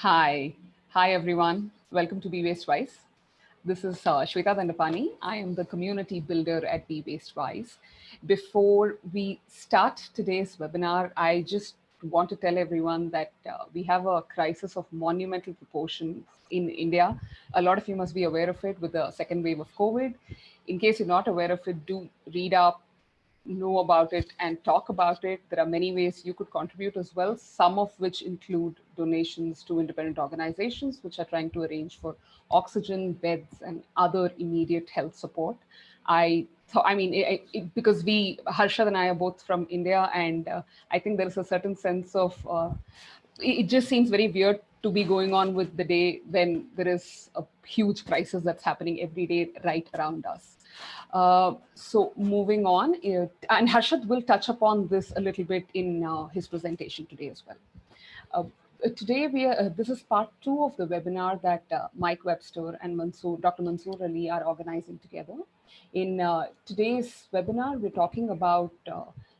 Hi. Hi, everyone. Welcome to Be Waste Wise. This is uh, Shweta Dandapani. I am the community builder at Be Waste Wise. Before we start today's webinar, I just want to tell everyone that uh, we have a crisis of monumental proportions in India. A lot of you must be aware of it with the second wave of COVID. In case you're not aware of it, do read up, know about it and talk about it. There are many ways you could contribute as well, some of which include donations to independent organizations which are trying to arrange for oxygen, beds, and other immediate health support. I thought, I mean, it, it, because we, Harshad and I are both from India, and uh, I think there is a certain sense of, uh, it just seems very weird to be going on with the day when there is a huge crisis that's happening every day right around us. Uh, so moving on, uh, and Harshad will touch upon this a little bit in uh, his presentation today as well. Uh, today, we are, uh, this is part two of the webinar that Mike Webster and Mansoor, Dr. Mansoor Ali are organizing together. In today's webinar, we're talking about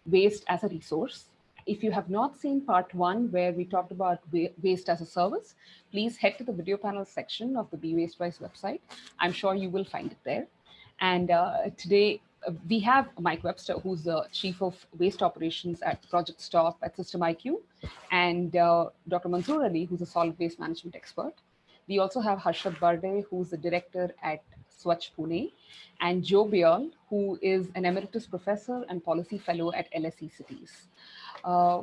waste as a resource. If you have not seen part one, where we talked about waste as a service, please head to the video panel section of the Be Waste Wise website. I'm sure you will find it there. And uh, today uh, we have Mike Webster, who's the Chief of Waste Operations at Project Stop at System IQ, and uh, Dr. Mansoor Ali, who's a solid waste management expert. We also have Harshad Barde, who's the director at SWaCH Pune, and Jo Beall, who is an emeritus professor and policy fellow at LSE Cities. Uh,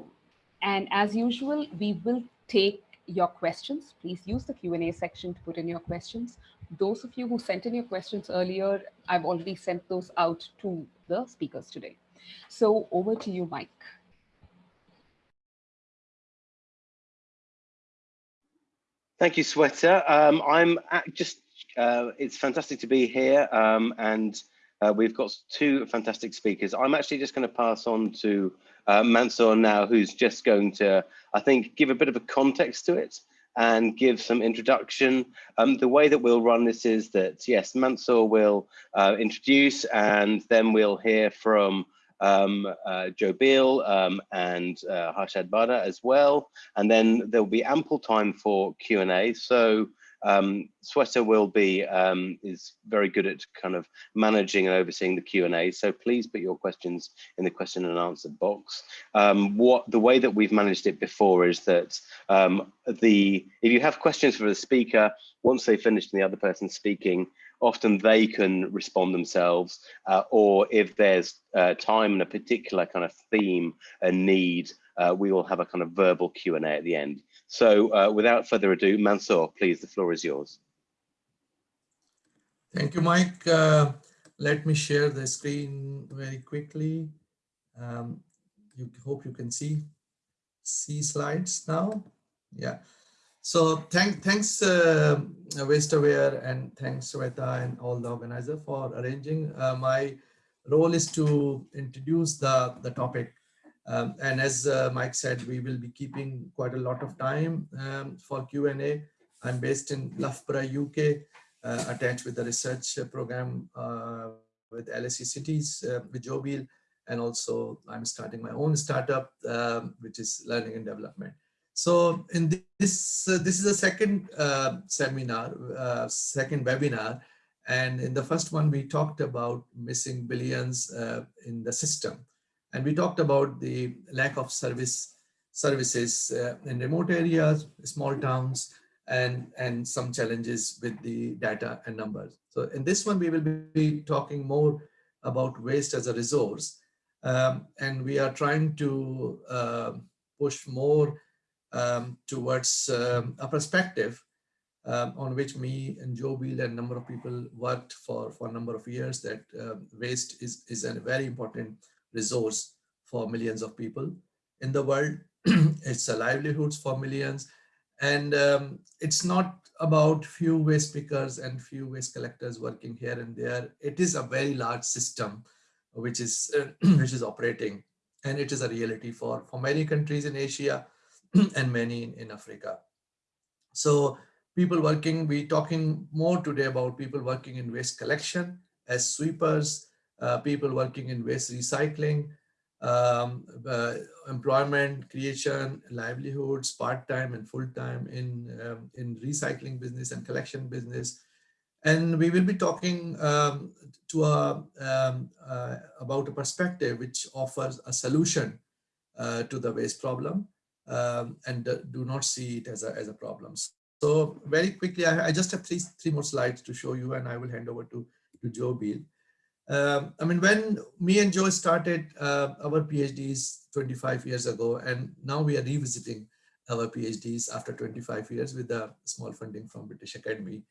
and as usual, we will take your questions. Please use the Q&A section to put in your questions. Those of you who sent in your questions earlier, I've already sent those out to the speakers today. So over to you, Mike. Thank you, Shweta. Um, I'm just, uh, it's fantastic to be here um, and uh, we've got two fantastic speakers. I'm actually just going to pass on to uh, Mansoor now, who's just going to, I think, give a bit of a context to it and give some introduction. Um, the way that we'll run this is that, yes, Mansoor will uh, introduce and then we'll hear from um, uh, Jo Beall um, and uh, Harshad Barde as well. And then there'll be ample time for Q&A. So um, Shweta will be um, is very good at kind of managing and overseeing the Q and A. So please put your questions in the question and answer box. Um, what the way that we've managed it before is that um, the if you have questions for the speaker once they finish the other person speaking, often they can respond themselves, uh, or if there's uh, time and a particular kind of theme and need, uh, we will have a kind of verbal Q and A at the end. So uh, without further ado, Mansoor, please, the floor is yours. Thank you, Mike. Uh, let me share the screen very quickly. Um, you hope you can see see slides now. Yeah. So thank, thanks uh, WasteAware and thanks Shweta and all the organizer for arranging. Uh, my role is to introduce the, the topic um, and as uh, Mike said, we will be keeping quite a lot of time um, for Q&A. I'm based in Loughborough, UK, uh, attached with the research program uh, with LSE Cities uh, with Jo Beall, and also I'm starting my own startup, um, which is learning and development. So in this, uh, this is a second uh, seminar, second webinar, and in the first one, we talked about missing billions in the system. And we talked about the lack of service services uh, in remote areas, small towns, and, and some challenges with the data and numbers. So in this one, we will be talking more about waste as a resource. Um, and we are trying to uh, push more um, towards um, a perspective um, on which me and Jo Beall and a number of people worked for, for a number of years that uh, waste is, is a very important resource for millions of people in the world. it's a livelihoods for millions. And um, it's not about few waste pickers and few waste collectors working here and there. It is a very large system which is uh, which is operating and it is a reality for for many countries in Asia and many in, in Africa. So people working, we talking more today about people working in waste collection as sweepers, people working in waste recycling, um, uh, employment creation, livelihoods, part-time and full-time in, um, in recycling business and collection business. And we will be talking um, to a, um, uh, about a perspective which offers a solution uh, to the waste problem um, and do not see it as a, as a problem. So very quickly, I, I, just have three, three more slides to show you and I will hand over to, to Jo Beall. Um, I mean, when me and Jo started uh, our PhDs 25 years ago, and now we are revisiting our PhDs after 25 years with a small funding from British Academy.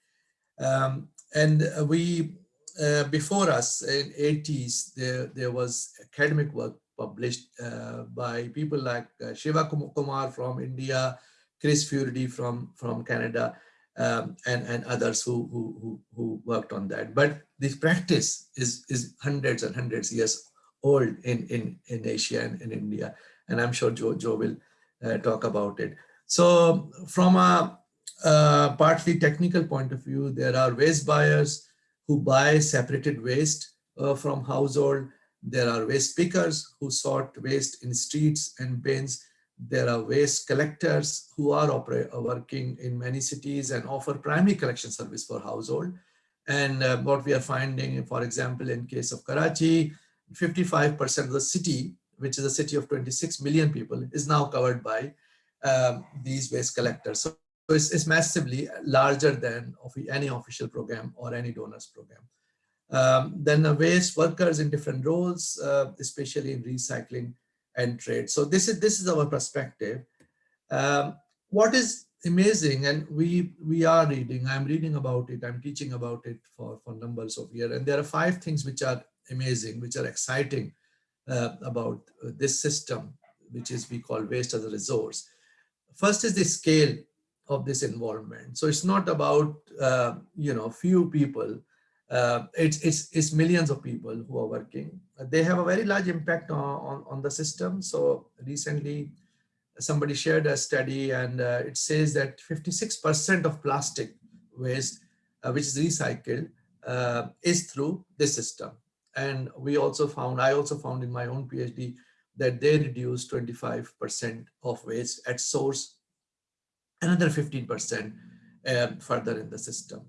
Um, and we, uh, before us in 80s, there, there was academic work published uh, by people like uh, Shiva Kumar from India, Chris Furedy from, from Canada, um, and, and others who, who, who, worked on that. But this practice is, is hundreds and hundreds years old in, in, in Asia and in India. And I'm sure Jo, Jo will uh, talk about it. So from a uh, partly technical point of view, there are waste buyers who buy separated waste uh, from household. There are waste pickers who sort waste in streets and bins there are waste collectors who are working in many cities and offer primary collection service for household. And uh, what we are finding, for example, in case of Karachi, 55% of the city, which is a city of 26 million people, is now covered by um, these waste collectors. So it's, it's, massively larger than any official program or any donors program. Um, then the waste workers in different roles, uh, especially in recycling and trade. So this is this is our perspective. Um, what is amazing, and we we are reading. I'm reading about it. I'm teaching about it for for numbers of years, and there are five things which are amazing, which are exciting uh, about this system, which is we call waste as a resource. First is the scale of this involvement. So it's not about uh, you know few people uh, it's, it's, it's millions of people who are working. They have a very large impact on, on, on the system. So recently somebody shared a study and uh, it says that 56% of plastic waste, uh, which is recycled, uh, is through this system. And we also found, I also found in my own PhD that they reduce 25% of waste at source, another 15% uh, further in the system.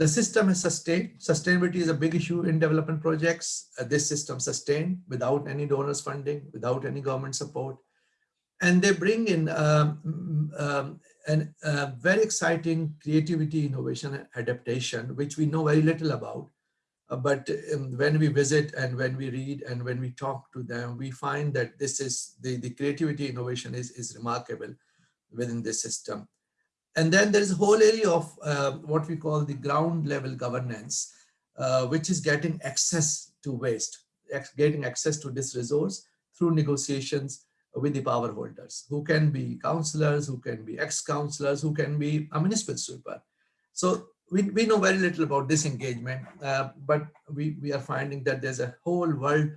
The system is sustained. Sustainability is a big issue in development projects. Uh, this system sustained without any donors funding, without any government support. And they bring in um, um, an very exciting creativity, innovation, adaptation, which we know very little about. Uh, but um, when we visit and when we read and when we talk to them, we find that this is the, the creativity innovation is, is remarkable within this system. And then there is a whole area of uh, what we call the ground level governance, uh, which is getting access to waste, getting access to this resource through negotiations with the power holders, who can be councillors, who can be ex-councillors, who can be a municipal sweeper. So we, we know very little about this engagement, uh, but we, we are finding that there's a whole world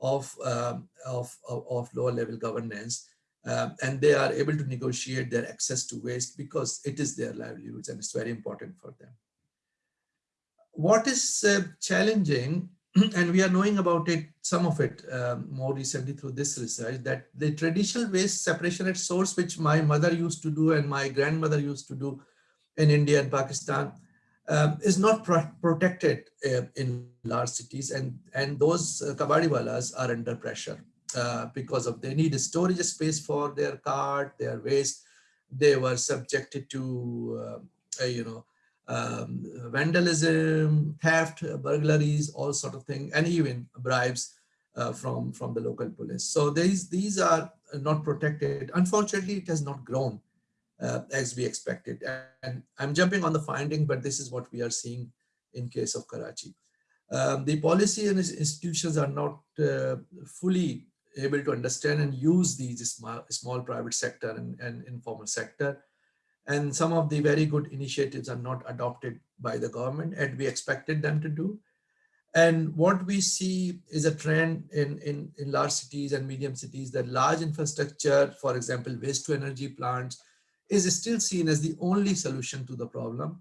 of, uh, of, of, of lower level governance um, and they are able to negotiate their access to waste because it is their livelihoods and it's very important for them. What is uh, challenging, and we are knowing about it, some of it um, more recently through this research, that the traditional waste separation at source, which my mother used to do and my grandmother used to do in India and Pakistan, um, is not pro protected uh, in large cities and, and those uh, kabadiwalas are under pressure. Uh, because of they need storage space for their cart, their waste. They were subjected to, uh, you know, um, vandalism, theft, burglaries, all sort of thing, and even bribes uh, from from the local police. So these these are not protected. Unfortunately, it has not grown uh, as we expected. And I'm jumping on the finding, but this is what we are seeing in case of Karachi. Um, the policy and institutions are not uh, fully able to understand and use these small, small private sector and, and informal sector. And some of the very good initiatives are not adopted by the government and we expected them to do. And what we see is a trend in, in, in large cities and medium cities that large infrastructure, for example, waste to energy plants, is still seen as the only solution to the problem.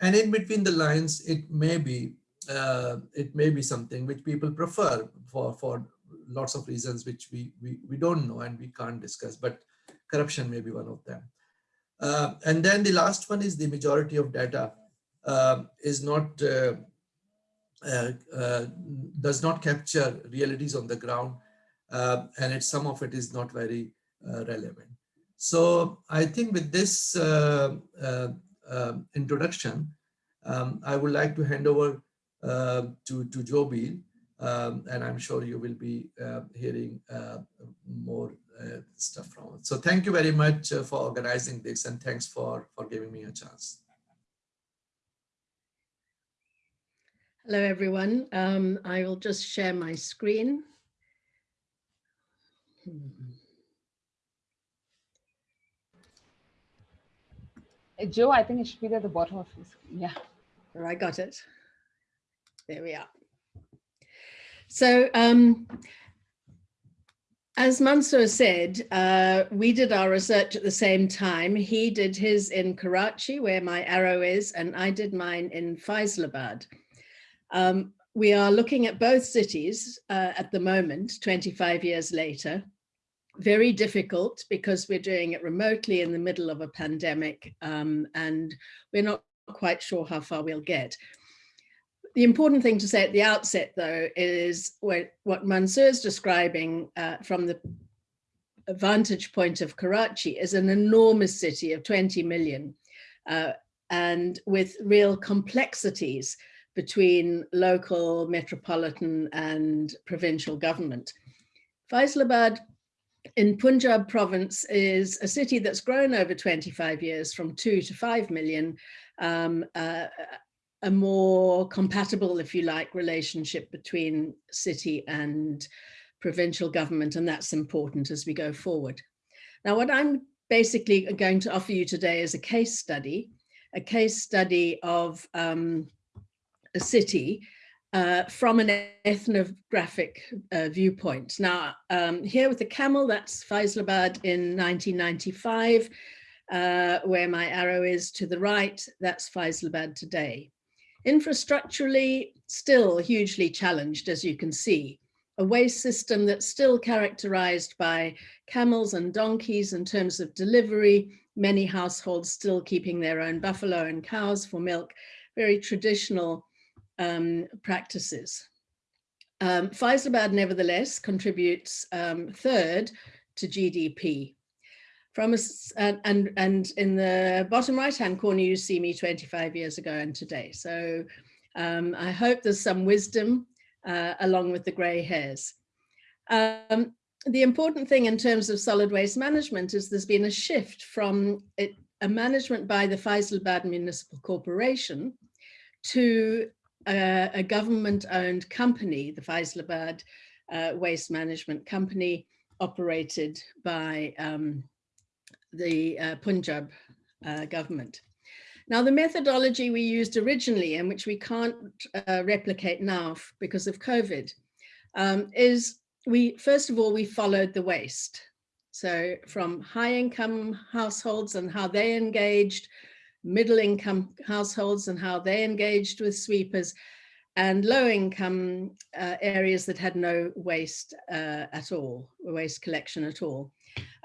And in between the lines, it may be uh, it may be something which people prefer for, for lots of reasons which we, we, we don't know and we can't discuss, but corruption may be one of them. Uh, and then the last one is the majority of data uh, is not, uh, uh, uh does not capture realities on the ground. Uh, and some of it is not very relevant. So I think with this introduction, um, I would like to hand over to, to Jo Beall, um, and I'm sure you will be uh, hearing uh, more uh, stuff from it. So thank you very much uh, for organizing this and thanks for, for giving me a chance. Hello, everyone. Um, I will just share my screen. Jo, I think it should be at the bottom of your screen. Yeah. Oh, I got it. There we are. So um, as Mansoor said, uh, we did our research at the same time. He did his in Karachi, where my arrow is, and I did mine in Faisalabad. Um, we are looking at both cities uh, at the moment, 25 years later. Very difficult because we're doing it remotely in the middle of a pandemic um, and we're not quite sure how far we'll get. The important thing to say at the outset, though, is what, what Mansoor is describing uh, from the vantage point of Karachi is an enormous city of 20 million uh, and with real complexities between local, metropolitan and provincial government. Faisalabad in Punjab province is a city that's grown over 25 years from two to 5 million um, uh, a more compatible, if you like, relationship between city and provincial government, and that's important as we go forward. Now, what I'm basically going to offer you today is a case study, a case study of um, a city uh, from an ethnographic uh, viewpoint. Now, um, here with the camel, that's Faisalabad in 1995, uh, where my arrow is to the right, that's Faisalabad today. Infrastructurally, still hugely challenged, as you can see. A waste system that's still characterized by camels and donkeys in terms of delivery, many households still keeping their own buffalo and cows for milk, very traditional um, practices. Um, Faisalabad nevertheless contributes um, third to GDP. From us, and, and, in the bottom right hand corner, you see me 25 years ago and today. So um, I hope there's some wisdom uh, along with the gray hairs. Um, the important thing in terms of solid waste management is there's been a shift from it, a management by the Faisalabad Municipal Corporation to a, a government owned company, the Faisalabad uh, Waste Management Company operated by um, the uh, Punjab uh, government. Now, the methodology we used originally and which we can't uh, replicate now because of COVID um, is we, first of all, we followed the waste. So from high income households and how they engaged, middle income households and how they engaged with sweepers, and low income uh, areas that had no waste uh, at all, waste collection at all.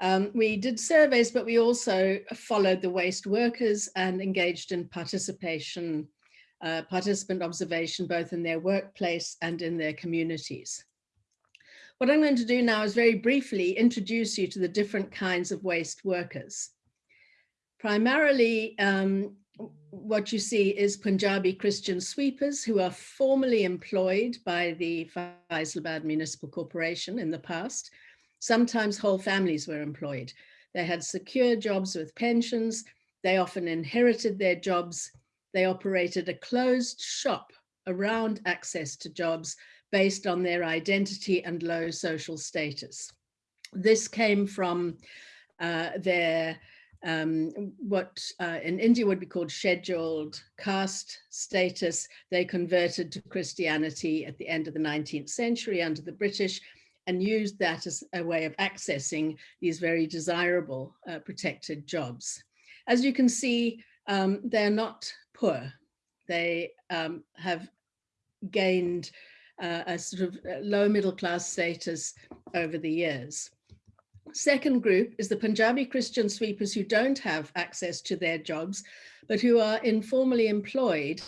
Um, we did surveys, but we also followed the waste workers and engaged in participation, uh, participant observation, both in their workplace and in their communities. What I'm going to do now is very briefly introduce you to the different kinds of waste workers. Primarily, um, what you see is Punjabi Christian sweepers who are formally employed by the Faisalabad Municipal Corporation in the past, Sometimes whole families were employed. They had secure jobs with pensions. They often inherited their jobs. They operated a closed shop around access to jobs based on their identity and low social status. This came from uh, their um, what uh, in India would be called scheduled caste status. They converted to Christianity at the end of the 19th century under the British and used that as a way of accessing these very desirable uh, protected jobs. As you can see, um, they're not poor. They um, have gained uh, a sort of uh, low middle class status over the years. Second group is the Punjabi Christian sweepers who don't have access to their jobs, but who are informally employed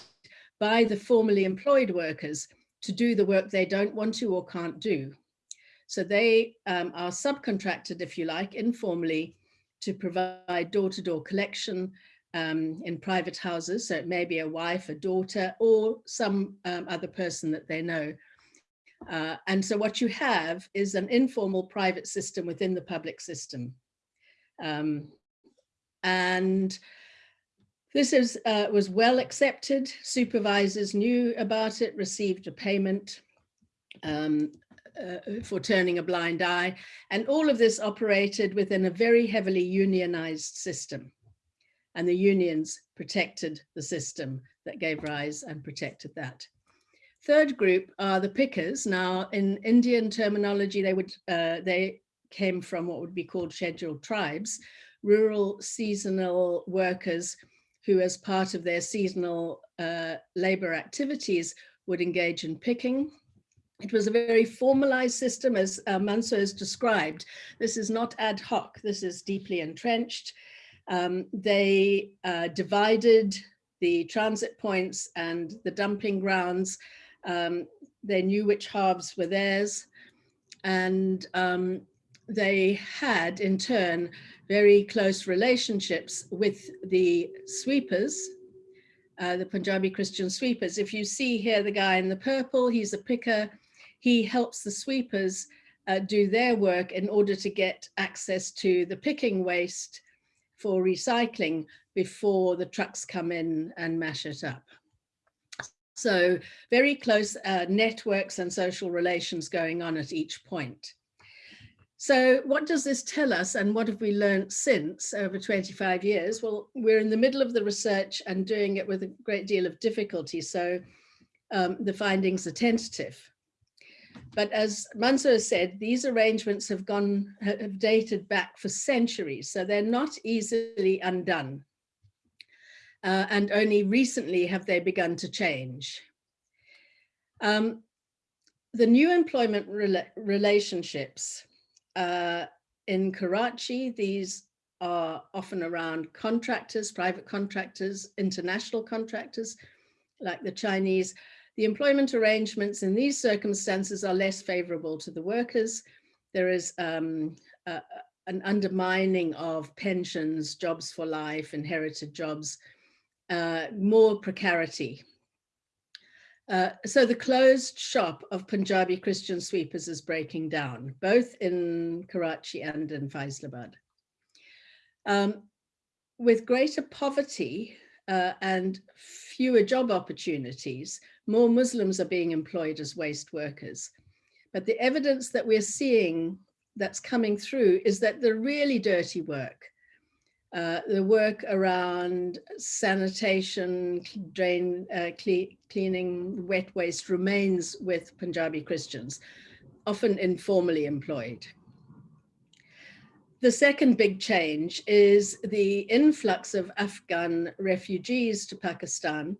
by the formally employed workers to do the work they don't want to or can't do. So they um, are subcontracted, if you like, informally to provide door-to-door -door collection um, in private houses. So it may be a wife, a daughter, or some um, other person that they know. Uh, and so what you have is an informal private system within the public system. Um, and this is, uh, was well accepted. Supervisors knew about it, received a payment um, uh, for turning a blind eye. And all of this operated within a very heavily unionized system. And the unions protected the system that gave rise and protected that. Third group are the pickers. Now, in Indian terminology, they would uh, they came from what would be called scheduled tribes, rural seasonal workers who as part of their seasonal uh, labor activities would engage in picking. It was a very formalized system as uh, Mansoor has described. This is not ad hoc, this is deeply entrenched. Um, they uh, divided the transit points and the dumping grounds. Um, they knew which halves were theirs. And um, they had in turn very close relationships with the sweepers, uh, the Punjabi Christian sweepers. If you see here the guy in the purple, he's a picker. He helps the sweepers uh, do their work in order to get access to the picking waste for recycling before the trucks come in and mash it up. So very close uh, networks and social relations going on at each point. So what does this tell us and what have we learned since over 25 years? Well, we're in the middle of the research and doing it with a great deal of difficulty. So um, the findings are tentative. But as Mansoor said, these arrangements have gone, have dated back for centuries. So they're not easily undone. Uh, and only recently have they begun to change. Um, the new employment rela relationships uh, in Karachi, these are often around contractors, private contractors, international contractors, like the Chinese. The employment arrangements in these circumstances are less favorable to the workers. There is um, an undermining of pensions, jobs for life, inherited jobs, uh, more precarity uh, so the closed shop of Punjabi Christian sweepers is breaking down, both in Karachi and in Faisalabad. Um, with greater poverty uh, and fewer job opportunities, more Muslims are being employed as waste workers. But the evidence that we're seeing that's coming through is that the really dirty work, uh, the work around sanitation, drain, uh, cle cleaning wet waste remains with Punjabi Christians, often informally employed. The second big change is the influx of Afghan refugees to Pakistan,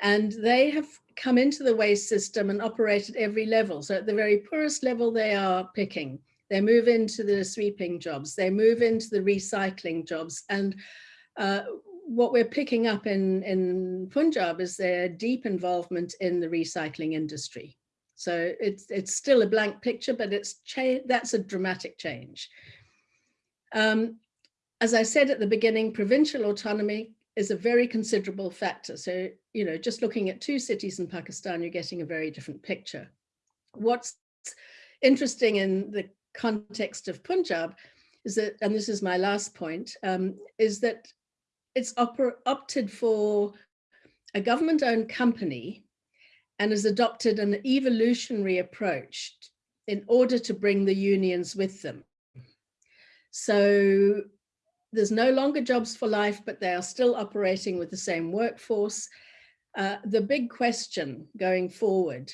and they have come into the waste system and operate at every level. So at the very poorest level, they are picking they move into the sweeping jobs, they move into the recycling jobs. And uh, what we're picking up in, in Punjab is their deep involvement in the recycling industry. So it's, it's still a blank picture, but it's that's a dramatic change. Um, as I said at the beginning, provincial autonomy is a very considerable factor. So, you know, just looking at two cities in Pakistan, you're getting a very different picture. What's interesting in the context of Punjab is that, and this is my last point, um, is that it's opted for a government-owned company and has adopted an evolutionary approach in order to bring the unions with them. So there's no longer jobs for life, but they are still operating with the same workforce. Uh, the big question going forward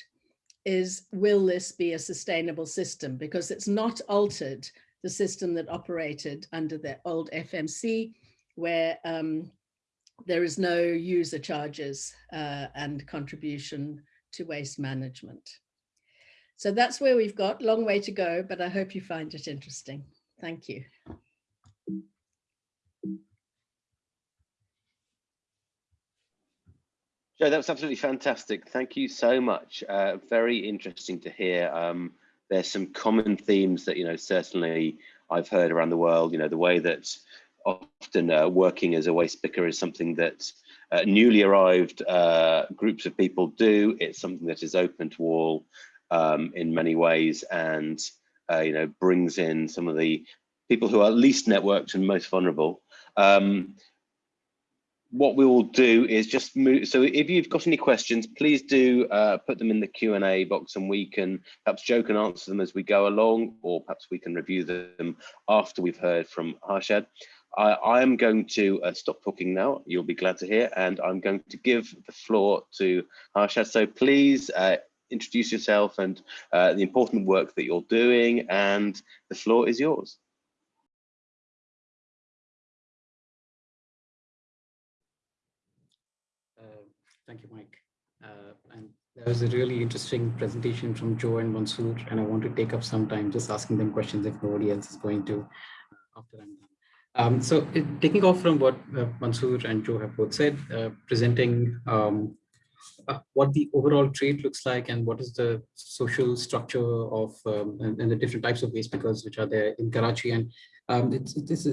is will this be a sustainable system? Because it's not altered the system that operated under the old FMC, where um, there is no user charges uh, and contribution to waste management. So that's where we've got a long way to go, but I hope you find it interesting. Thank you. Jo, that was absolutely fantastic. Thank you so much. Uh, very interesting to hear. Um, there's some common themes that, you know, certainly I've heard around the world, you know, the way that often uh, working as a waste picker is something that uh, newly arrived uh, groups of people do. It's something that is open to all um, in many ways and, uh, you know, brings in some of the people who are least networked and most vulnerable. Um, what we will do is just move. So if you've got any questions, please do uh, put them in the Q&A box and we can perhaps Jo can answer them as we go along, or perhaps we can review them after we've heard from Harshad. I, I am going to uh, stop talking now, you'll be glad to hear, and I'm going to give the floor to Harshad. So please uh, introduce yourself and uh, the important work that you're doing, and the floor is yours. Thank you, Mike. Uh, and that was a really interesting presentation from Jo and Mansoor, and I want to take up some time just asking them questions if nobody else is going to uh, after I'm done. Um, so it, taking off from what uh, Mansoor and Jo have both said, uh, presenting um, uh, what the overall trade looks like and what is the social structure of um, and, and, the different types of waste pickers which are there in Karachi. And um, it's, it's,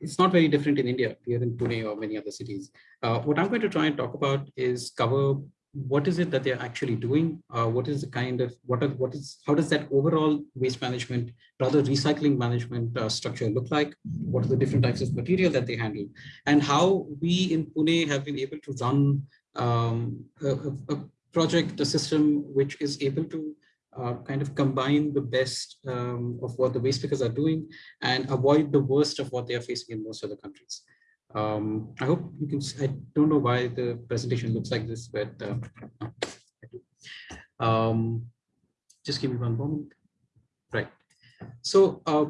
it's not very different in India, here in Pune or many other cities. Uh, what I'm going to try and talk about is cover what is it that they're actually doing? Uh, what is the kind of, what are, what is, how does that overall waste management, rather recycling management uh, structure look like? What are the different types of material that they handle? And how we in Pune have been able to run um, a, a project, a system which is able to uh, kind of combine the best um, of what the waste pickers are doing and avoid the worst of what they are facing in most other countries. Um, I hope you can, see I don't know why the presentation looks like this, but uh, um, just give me one moment. Right. So uh,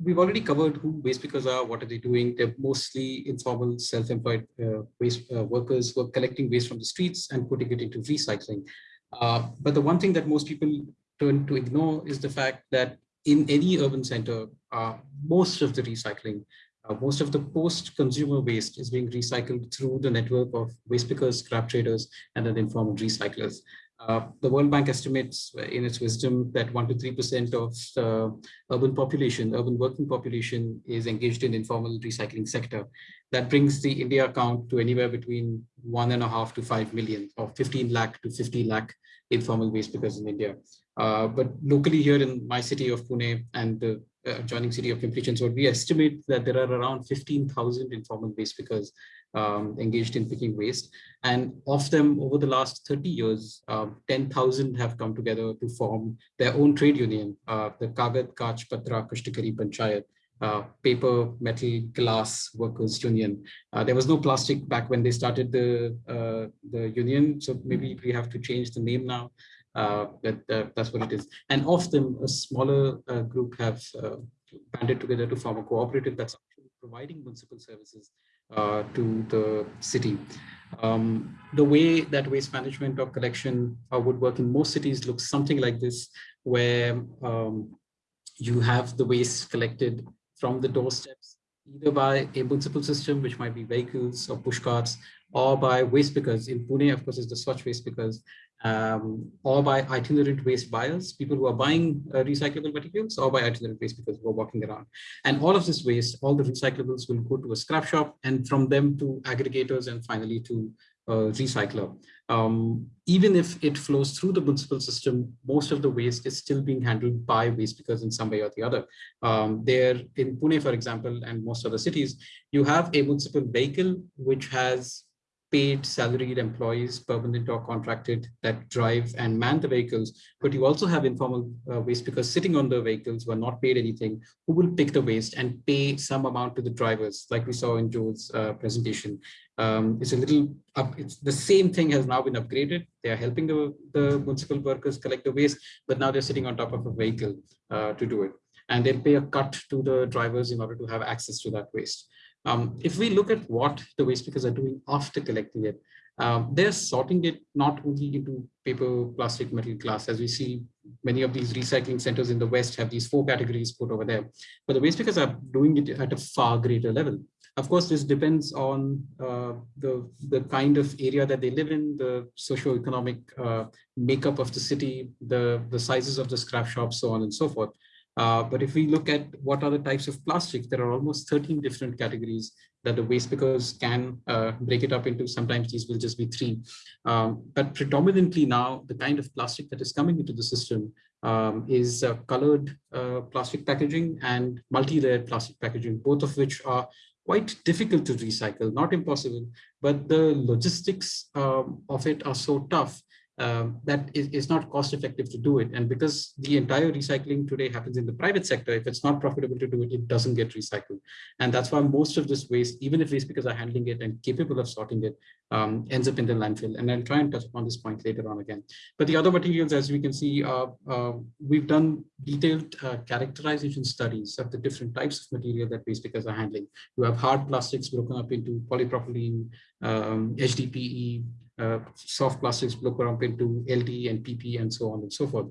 we've already covered who waste pickers are, what are they doing? They're mostly informal, self-employed uh, waste uh, workers who are collecting waste from the streets and putting it into recycling. Uh, but the one thing that most people turn to ignore is the fact that in any urban center, uh, most of the recycling, uh, most of the post-consumer waste is being recycled through the network of waste pickers, scrap traders, and then informal recyclers. Uh, the World Bank estimates in its wisdom that 1 to 3% of the urban population, urban working population is engaged in informal recycling sector. That brings the India count to anywhere between one and a half to 5 million or 15 lakh to 50 lakh informal waste pickers in India. Uh, but locally here in my city of Pune and the adjoining city of Pimpri Chinchwad, we estimate that there are around 15,000 informal waste pickers um, engaged in picking waste. And of them, over the last 30 years, uh, 10,000 have come together to form their own trade union, uh, the Kagad Kach Patra Kashtakari Panchayat, uh, paper, metal, glass workers union. Uh, there was no plastic back when they started the uh, the union, so maybe we have to change the name now. Uh, but uh, that's what it is. And of them, a smaller uh, group have banded together to form a cooperative that's providing municipal services uh, to the city. Um, the way that waste management or collection uh, would work in most cities looks something like this, where um, you have the waste collected from the doorsteps, either by a municipal system, which might be vehicles or push carts, or by waste pickers. In Pune, of course, is the SWaCH waste pickers, um, or by itinerant waste buyers, people who are buying uh, recyclable materials, or by itinerant waste because we're walking around. And all of this waste, all the recyclables will go to a scrap shop and from them to aggregators and finally to a recycler. Um, even if it flows through the municipal system, most of the waste is still being handled by waste pickers in some way or the other. Um, there in Pune, for example, and most other cities, you have a municipal vehicle which has paid salaried employees, permanent or contracted, that drive and man the vehicles. But you also have informal uh, waste because sitting on the vehicles were not paid anything, who will pick the waste and pay some amount to the drivers, like we saw in Jo's uh, presentation. Um, it's a little up, it's the same thing has now been upgraded. They are helping the, the municipal workers collect the waste, but now they're sitting on top of a vehicle uh, to do it. And they'll pay a cut to the drivers in order to have access to that waste. Um, if we look at what the waste pickers are doing after collecting it, um, they're sorting it not only into paper, plastic, metal, glass, as we see many of these recycling centers in the West have these four categories put over there, but the waste pickers are doing it at a far greater level. Of course, this depends on uh, the, the kind of area that they live in, the socio-economic uh, makeup of the city, the, the sizes of the scrap shops, so on and so forth. Uh, but if we look at what are the types of plastics, there are almost 13 different categories that the waste pickers can uh, break it up into. Sometimes these will just be three. Um, but predominantly now, the kind of plastic that is coming into the system um, is uh, colored uh, plastic packaging and multi-layered plastic packaging, both of which are quite difficult to recycle, not impossible, but the logistics um, of it are so tough um, that is, not cost effective to do it. And because the entire recycling today happens in the private sector, if it's not profitable to do it, it doesn't get recycled. And that's why most of this waste, even if waste pickers are handling it and capable of sorting it, um, ends up in the landfill. And I'll try and touch upon this point later on again. But the other materials, as we can see, uh, uh, we've done detailed uh, characterization studies of the different types of material that waste pickers are handling. You have hard plastics broken up into polypropylene, um, HDPE, uh, soft plastics broken up into LD and PP and so on and so forth.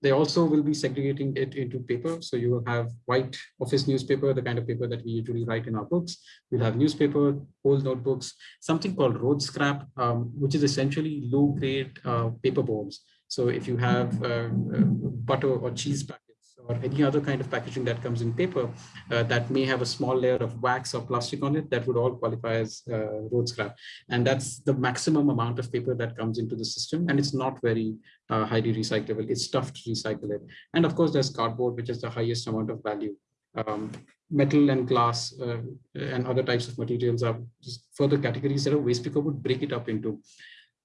They also will be segregating it into paper. So you will have white office newspaper, the kind of paper that we usually write in our books. We'll have newspaper, old notebooks, something called road scrap, um, which is essentially low grade uh, paper boards. So if you have uh, uh butter or cheese or any other kind of packaging that comes in paper uh, that may have a small layer of wax or plastic on it, that would all qualify as uh, road scrap. And that's the maximum amount of paper that comes into the system. And it's not very uh, highly recyclable. It's tough to recycle it. And of course, there's cardboard, which is the highest amount of value. Um, metal and glass uh, and other types of materials are just further categories that a waste picker would break it up into.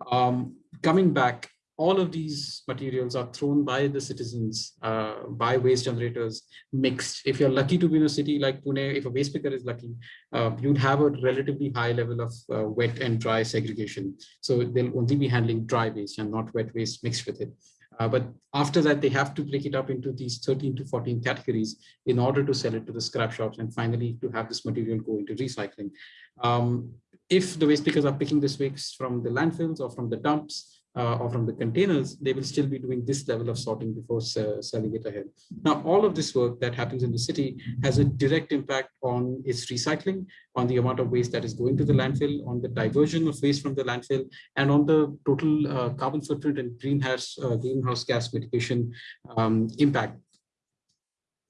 Um, coming back, all of these materials are thrown by the citizens, uh, by waste generators, mixed. If you're lucky to be in a city like Pune, if a waste picker is lucky, uh, you'd have a relatively high level of uh, wet and dry segregation. So they'll only be handling dry waste and not wet waste mixed with it. Uh, but after that, they have to break it up into these 13 to 14 categories in order to sell it to the scrap shops and finally to have this material go into recycling. Um, if the waste pickers are picking this waste from the landfills or from the dumps, uh, or from the containers, they will still be doing this level of sorting before uh, selling it ahead. Now, all of this work that happens in the city has a direct impact on its recycling, on the amount of waste that is going to the landfill, on the diversion of waste from the landfill, and on the total uh, carbon footprint and greenhouse, uh, greenhouse gas mitigation um, impact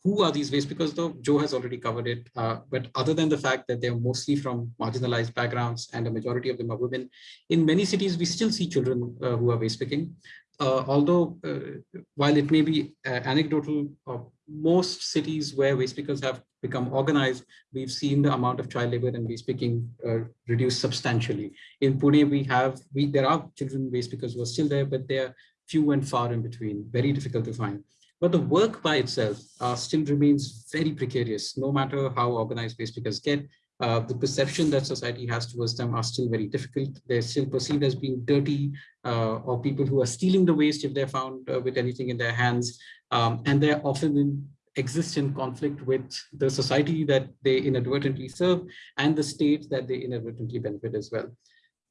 who are these waste because though Jo has already covered it, uh, but other than the fact that they're mostly from marginalized backgrounds and a majority of them are women, in many cities, we still see children uh, who are waste picking. Uh, although, uh, while it may be uh, anecdotal, uh, most cities where waste pickers have become organized, we've seen the amount of child labor and waste picking reduce substantially. In Pune, we have, we there are children waste pickers who are still there, but they're few and far in between, very difficult to find. But the work by itself uh, still remains very precarious, no matter how organized waste pickers get. Uh, the perception that society has towards them are still very difficult. They're still perceived as being dirty uh, or people who are stealing the waste if they're found uh, with anything in their hands. Um, and they're often in, exist in conflict with the society that they inadvertently serve and the state that they inadvertently benefit as well.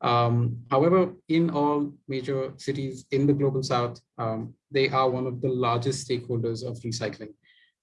Um, however, in all major cities in the global south, um, they are one of the largest stakeholders of recycling.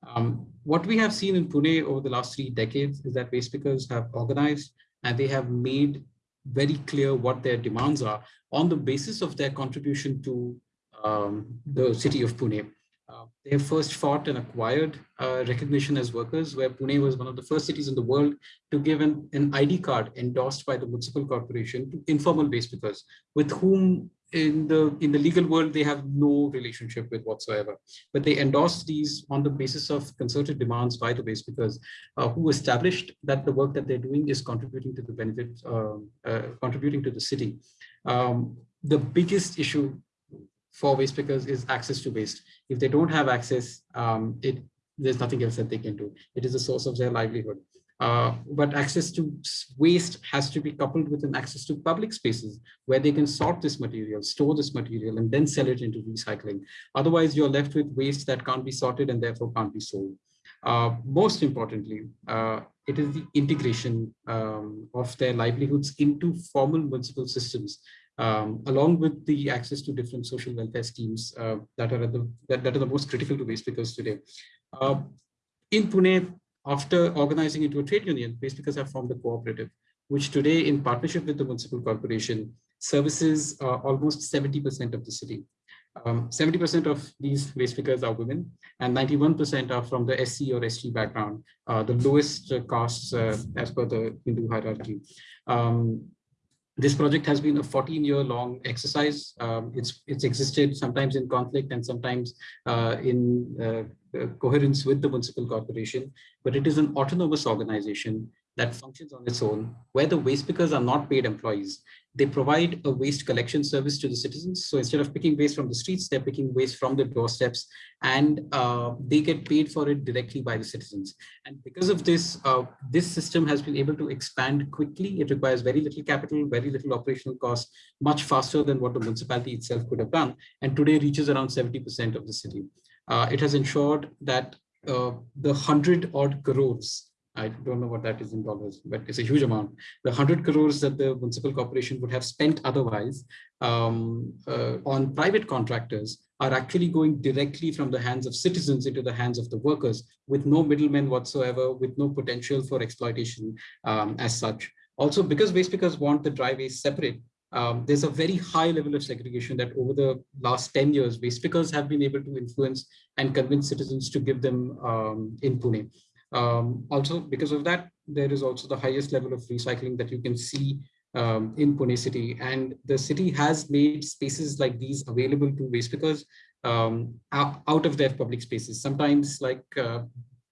Um, what we have seen in Pune over the last three decades is that waste pickers have organized and they have made very clear what their demands are on the basis of their contribution to um, the city of Pune. Uh, they first fought and acquired uh, recognition as workers, where Pune was one of the first cities in the world to give an, an ID card endorsed by the municipal corporation to informal waste pickers, with whom in the in the legal world they have no relationship with whatsoever. But they endorsed these on the basis of concerted demands by the waste pickers, uh, who established that the work that they're doing is contributing to the benefit, um, uh, contributing to the city. Um, the biggest issue for waste pickers is access to waste. If they don't have access, um, it there's nothing else that they can do. It is the source of their livelihood. Uh, but access to waste has to be coupled with an access to public spaces where they can sort this material, store this material, and then sell it into recycling. Otherwise, you're left with waste that can't be sorted and therefore can't be sold. Uh, most importantly, uh, it is the integration um, of their livelihoods into formal municipal systems, um, along with the access to different social welfare schemes uh, that are the that, that, are the most critical to waste pickers today. Uh, in Pune, after organizing into a trade union, waste pickers have formed a cooperative, which today, in partnership with the municipal corporation, services uh, almost 70% of the city. 70% um, of these waste pickers are women and 91% are from the SC or ST background, uh, the lowest castes uh, as per the Hindu hierarchy. Um, this project has been a 14 year long exercise. Um, it's, it's existed sometimes in conflict and sometimes uh, in uh, coherence with the municipal corporation, but it is an autonomous organization that functions on its own, where the waste pickers are not paid employees. They provide a waste collection service to the citizens. So instead of picking waste from the streets, they're picking waste from the doorsteps and uh, they get paid for it directly by the citizens. And because of this, uh, this system has been able to expand quickly. It requires very little capital, very little operational cost, much faster than what the municipality itself could have done. And today reaches around 70% of the city. Uh, it has ensured that uh, the 100 odd crores I don't know what that is in dollars, but it's a huge amount. The 100 crores that the municipal corporation would have spent otherwise um, uh, on private contractors are actually going directly from the hands of citizens into the hands of the workers with no middlemen whatsoever, with no potential for exploitation um, as such. Also, because waste pickers want the dry waste separate, um, there's a very high level of segregation that over the last 10 years, waste pickers have been able to influence and convince citizens to give them um, in Pune. Um, also, because of that, there is also the highest level of recycling that you can see um, in Pune city. And the city has made spaces like these available to waste pickers um, out of their public spaces. Sometimes like uh,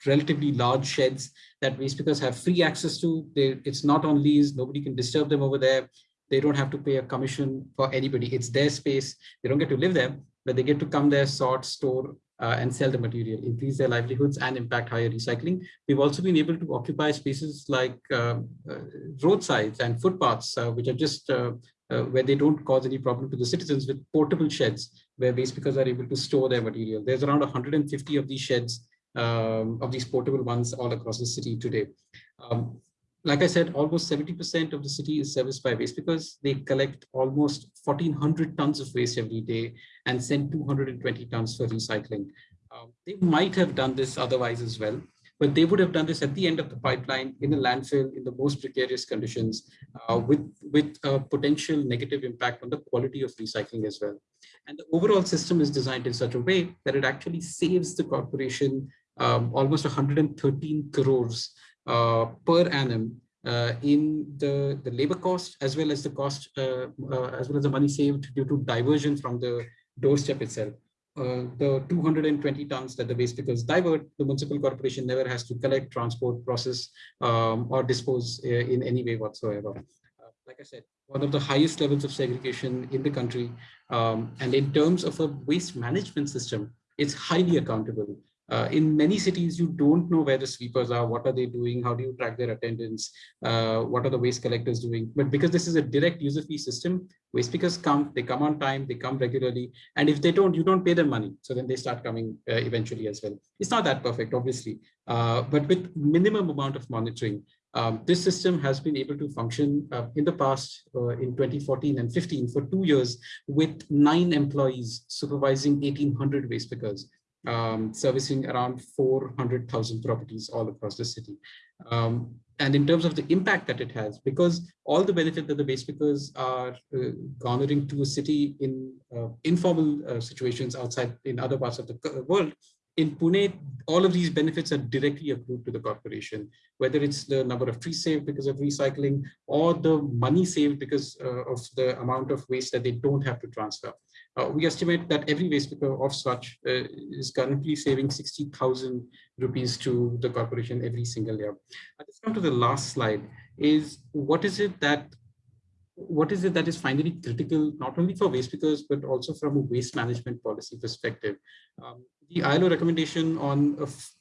relatively large sheds that waste pickers have free access to. They, it's not on lease, nobody can disturb them over there. They don't have to pay a commission for anybody. It's their space. They don't get to live there, but they get to come there, sort, store, uh, and sell the material, increase their livelihoods and impact higher recycling. We've also been able to occupy spaces like uh, uh, roadsides and footpaths, uh, which are just uh, uh, where they don't cause any problem to the citizens with portable sheds where waste pickers are able to store their material. There's around 150 of these sheds, um, of these portable ones all across the city today. Um, like I said, almost 70% of the city is serviced by waste because they collect almost 1400 tons of waste every day and send 220 tons for recycling. Um, they might have done this otherwise as well, but they would have done this at the end of the pipeline in a landfill in the most precarious conditions uh, with, with a potential negative impact on the quality of recycling as well. And the overall system is designed in such a way that it actually saves the corporation um, almost 113 crores per annum uh, in the, the labor cost as well as the cost, uh, as well as the money saved due to diversion from the doorstep itself. Uh, the 220 tons that the waste pickers divert, the municipal corporation never has to collect, transport, process, um, or dispose uh, in any way whatsoever. Uh, like I said, one of the highest levels of segregation in the country. Um, and in terms of a waste management system, it's highly accountable. Uh, in many cities, you don't know where the sweepers are, what are they doing, how do you track their attendance, uh, what are the waste collectors doing. But because this is a direct user fee system, waste pickers come, they come on time, they come regularly. And if they don't, you don't pay them money. So then they start coming uh, eventually as well. It's not that perfect, obviously, uh, but with minimum amount of monitoring, um, this system has been able to function uh, in the past uh, in 2014 and 15 for two years with nine employees supervising 1800 waste pickers um, servicing around 400,000 properties all across the city. Um, and in terms of the impact that it has, because all the benefit that the waste pickers are uh, garnering to a city in uh, informal uh, situations outside in other parts of the world, in Pune, all of these benefits are directly accrued to the corporation, whether it's the number of trees saved because of recycling or the money saved because uh, of the amount of waste that they don't have to transfer. Uh, we estimate that every waste picker of such uh, is currently saving 60,000 rupees to the corporation every single year. I just come to the last slide is what is it that what is it that is finally critical, not only for waste pickers, but also from a waste management policy perspective. Um, the ILO recommendation on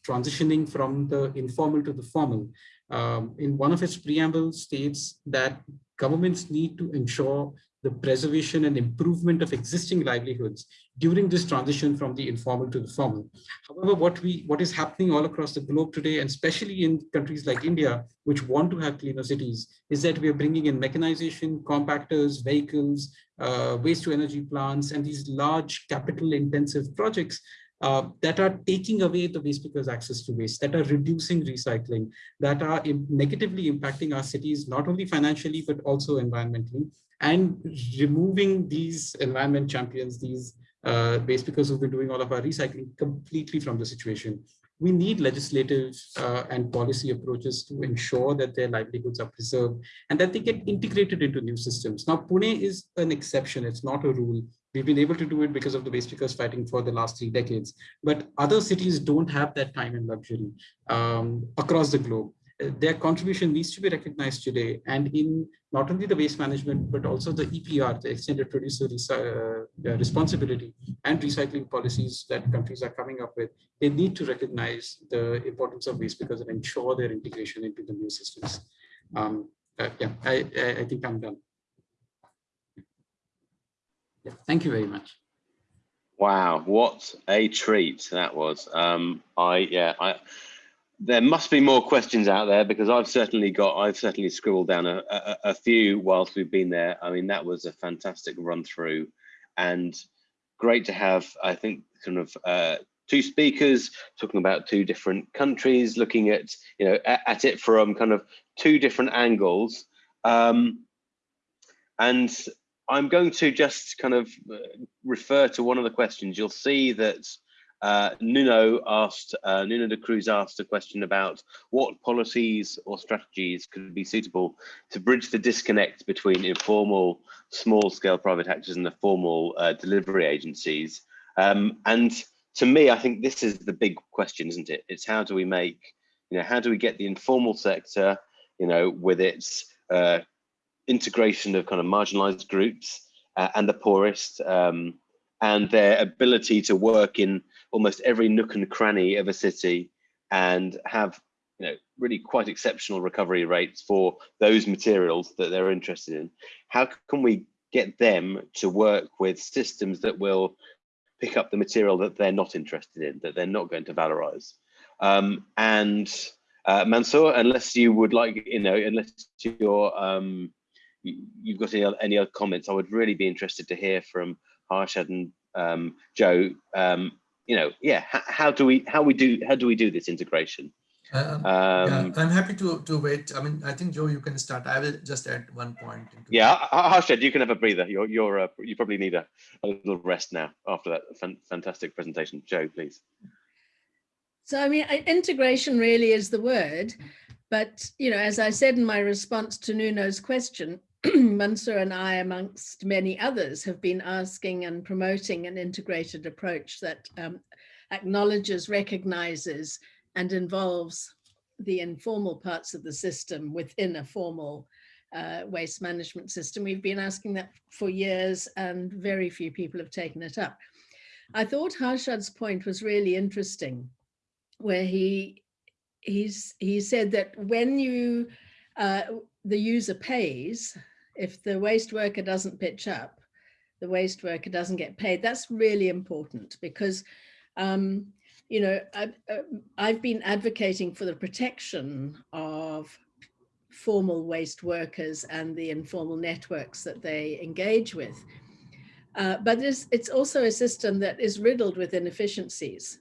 transitioning from the informal to the formal, um, in one of its preamble states that governments need to ensure the preservation and improvement of existing livelihoods during this transition from the informal to the formal. However, what we what is happening all across the globe today, and especially in countries like India, which want to have cleaner cities, is that we are bringing in mechanization, compactors, vehicles, uh, waste to energy plants, and these large capital intensive projects uh, that are taking away the waste pickers access to waste, that are reducing recycling, that are negatively impacting our cities, not only financially, but also environmentally, and removing these environment champions, these uh, pickers who've been doing all of our recycling completely from the situation. We need legislative uh, and policy approaches to ensure that their livelihoods are preserved and that they get integrated into new systems. Now, Pune is an exception. It's not a rule. We've been able to do it because of the waste pickers fighting for the last three decades. But other cities don't have that time and luxury um, across the globe. Their contribution needs to be recognized today and in not only the waste management, but also the EPR, the extended producer uh, uh, responsibility and recycling policies that countries are coming up with, they need to recognize the importance of waste because and ensure their integration into the new systems. Um, uh, yeah, I, I, I think I'm done. Yeah, thank you very much. Wow, what a treat that was. Um, I yeah, I there must be more questions out there because I've certainly got I've certainly scribbled down a, a, a few whilst we've been there. I mean, that was a fantastic run through and great to have, I think, kind of uh, two speakers talking about two different countries, looking at, you know, at, at it from kind of two different angles. Um, and I'm going to just kind of uh, refer to one of the questions. You'll see that uh, Nuno asked, uh, Nuno de Cruz asked a question about what policies or strategies could be suitable to bridge the disconnect between informal small scale private actors and the formal uh, delivery agencies. Um, and to me, I think this is the big question, isn't it? It's how do we make, you know, how do we get the informal sector, you know, with its uh, integration of kind of marginalized groups uh, and the poorest um, and their ability to work in almost every nook and cranny of a city and have you know really quite exceptional recovery rates for those materials that they're interested in how can we get them to work with systems that will pick up the material that they're not interested in that they're not going to valorize um, and uh, Mansoor, unless you would like, you know, unless you're um, you've got any other, any other comments, I would really be interested to hear from Harshad and um, Jo. Um, you know, yeah, how do we how we do how do we do this integration? Um, yeah, I'm happy to to wait. I mean, I think Jo, you can start. I will just add one point. yeah, Harshad, you can have a breather. You're you're uh, you probably need a, a little rest now after that fan fantastic presentation. Jo, please. So I mean, integration really is the word, but you know, as I said in my response to Nuno's question, Mansoor and I, amongst many others, have been asking and promoting an integrated approach that um, acknowledges, recognizes, and involves the informal parts of the system within a formal uh, waste management system. We've been asking that for years and very few people have taken it up. I thought Harshad's point was really interesting, where he he's he said that when you uh, the user pays, if the waste worker doesn't pitch up, the waste worker doesn't get paid. That's really important because, um, you know, I've, uh, I've been advocating for the protection of formal waste workers and the informal networks that they engage with. Uh, but it's, it's also a system that is riddled with inefficiencies.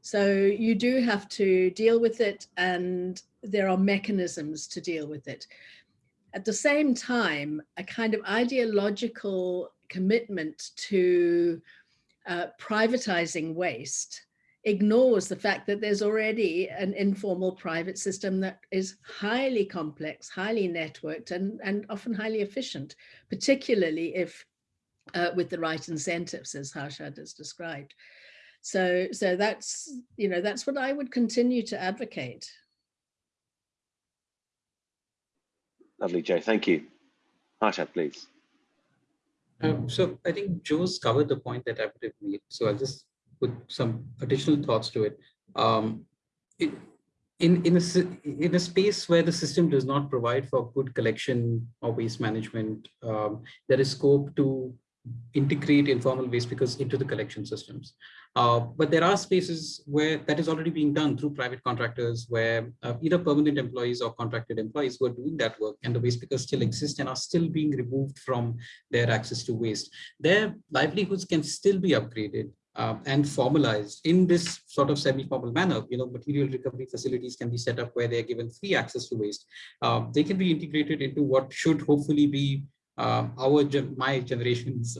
So you do have to deal with it and there are mechanisms to deal with it. At the same time, a kind of ideological commitment to uh, privatizing waste ignores the fact that there's already an informal private system that is highly complex, highly networked and, and often highly efficient, particularly if uh, with the right incentives as Harshad has described. So, so that's, you know, that's what I would continue to advocate. Lovely, Jo. Thank you. Harshad, please. Um, so I think Jo's covered the point that I would have made. So I'll just put some additional thoughts to it. Um, it in, in, a, in a space where the system does not provide for good collection or waste management, um, there is scope to integrate informal waste pickers into the collection systems. Uh, but there are spaces where that is already being done through private contractors where uh, either permanent employees or contracted employees who are doing that work and the waste pickers still exist and are still being removed from their access to waste. Their livelihoods can still be upgraded uh, and formalized in this sort of semi-formal manner. You know, material recovery facilities can be set up where they're given free access to waste. Uh, they can be integrated into what should hopefully be uh, our my generation's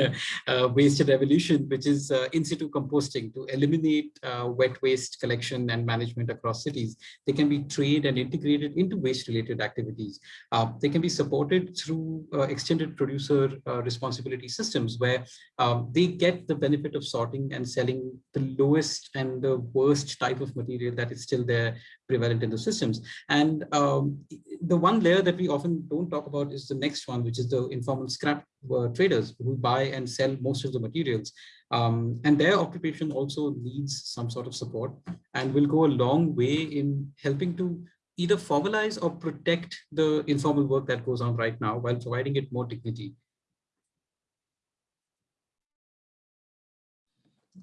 uh, waste revolution, which is uh, in situ composting to eliminate uh, wet waste collection and management across cities. They can be trained and integrated into waste-related activities. Uh, they can be supported through uh, extended producer responsibility systems where um, they get the benefit of sorting and selling the lowest and the worst type of material that is still there prevalent in the systems. And um, the one layer that we often don't talk about is the next one, which is the informal scrap uh, traders who buy and sell most of the materials. Um, and their occupation also needs some sort of support and will go a long way in helping to either formalize or protect the informal work that goes on right now while providing it more dignity.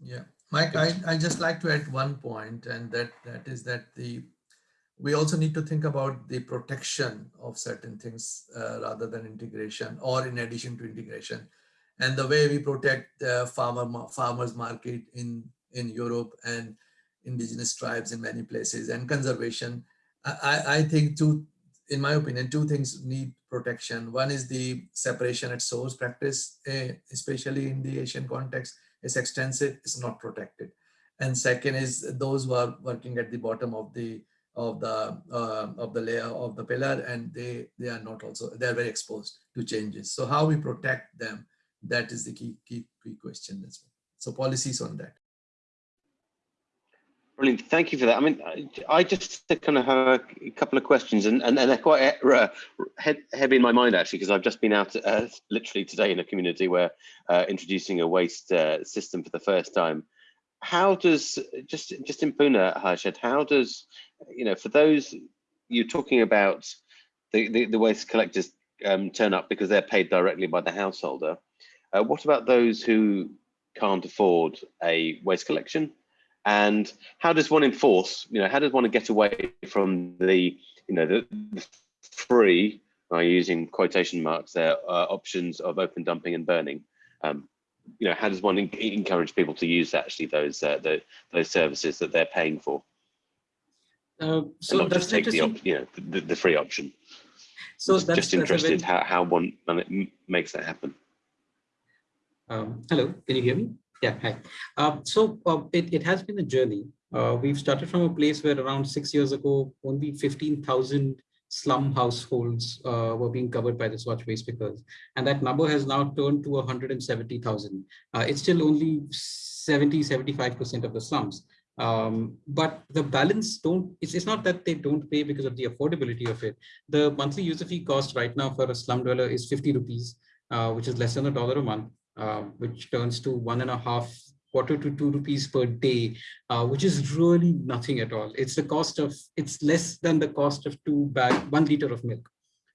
Yeah, Mike, I, I just like to add one point, and that that is that the we also need to think about the protection of certain things uh, rather than integration or in addition to integration. And the way we protect the farmer farmers market in in Europe and indigenous tribes in many places and conservation I, I think two in my opinion two things need protection. One is the separation at source practice eh, especially in the Asian context is extensive it's not protected. And second is those who are working at the bottom of the of the uh, of the layer of the pillar and they they are not also they are very exposed to changes so how we protect them that is the key key, key question as well so policies on that Brilliant. Thank you for that. I mean, I just kind of have a couple of questions, and, and, and they're quite uh, heavy in my mind actually, because I've just been out uh, literally today in a community where uh, introducing a waste uh, system for the first time. How does just just in Pune, Harshad, how does you know, for those you're talking about the, the, the waste collectors um, turn up because they're paid directly by the householder. Uh, what about those who can't afford a waste collection? And how does one enforce, you know, how does one get away from the, you know, the, the free, I'm using quotation marks there, uh, options of open dumping and burning? Um, you know, how does one encourage people to use actually those uh, the, those services that they're paying for? Uh, so not just take the you know the, the free option. So just, that's just interested how how one makes that happen. Um, hello, can you hear me? Yeah, hi. Uh, so uh, it, it has been a journey. Uh, we've started from a place where around six years ago, only 15,000 slum households uh, were being covered by the SWaCH waste pickers. And that number has now turned to 170,000. Uh, it's still only 70, 75% of the slums. Um, but the balance don't, it's, it's not that they don't pay because of the affordability of it. The monthly user fee cost right now for a slum dweller is 50 rupees, uh, which is less than a dollar a month, uh, which turns to one and a half quarter to two rupees per day, uh, which is really nothing at all. It's the cost of, it's less than the cost of two bag, one liter of milk,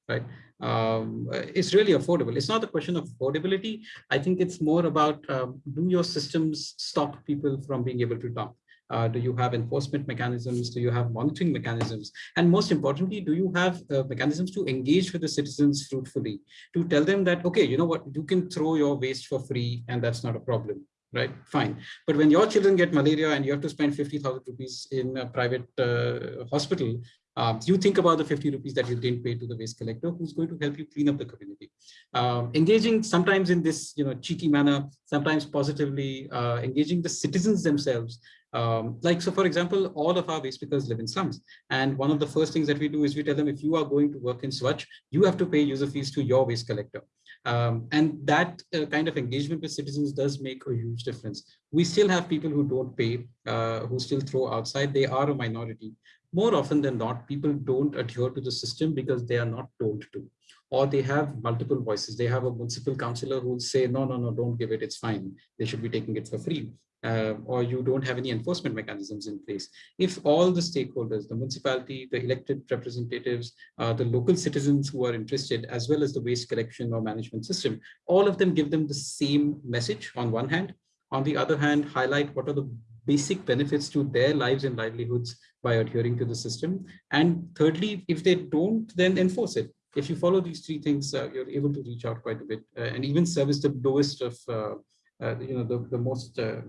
right? Um, it's really affordable. It's not a question of affordability. I think it's more about um, do your systems stop people from being able to dump? Uh, do you have enforcement mechanisms? Do you have monitoring mechanisms? And most importantly, do you have uh, mechanisms to engage with the citizens fruitfully, to tell them that, okay, you know what, you can throw your waste for free and that's not a problem right fine but when your children get malaria and you have to spend 50,000 rupees in a private uh, hospital um, you think about the 50 rupees that you didn't pay to the waste collector who's going to help you clean up the community um, engaging sometimes in this you know cheeky manner sometimes positively uh, engaging the citizens themselves um, like, so for example, all of our waste pickers live in slums. And one of the first things that we do is we tell them, if you are going to work in SWaCH, you have to pay user fees to your waste collector. Um, and that uh, kind of engagement with citizens does make a huge difference. We still have people who don't pay, uh, who still throw outside. They are a minority. More often than not, people don't adhere to the system because they are not told to or they have multiple voices. They have a municipal councillor who will say, no, no, no, don't give it, it's fine. They should be taking it for free. Uh, or you don't have any enforcement mechanisms in place. If all the stakeholders, the municipality, the elected representatives, uh, the local citizens who are interested, as well as the waste collection or management system, all of them give them the same message on one hand. On the other hand, highlight what are the basic benefits to their lives and livelihoods by adhering to the system. And thirdly, if they don't, then enforce it. If you follow these three things, uh, you're able to reach out quite a bit uh, and even service the lowest of uh, you know, the, the most uh,